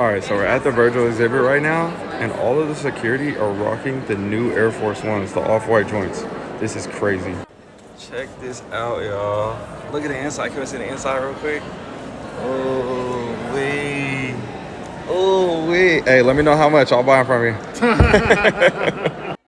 All right, so we're at the Virgil exhibit right now, and all of the security are rocking the new Air Force Ones, the off-white joints. This is crazy. Check this out, y'all. Look at the inside. Can we see the inside real quick? Oh, wait. Oh, wait. Hey, let me know how much. I'll buy them from you.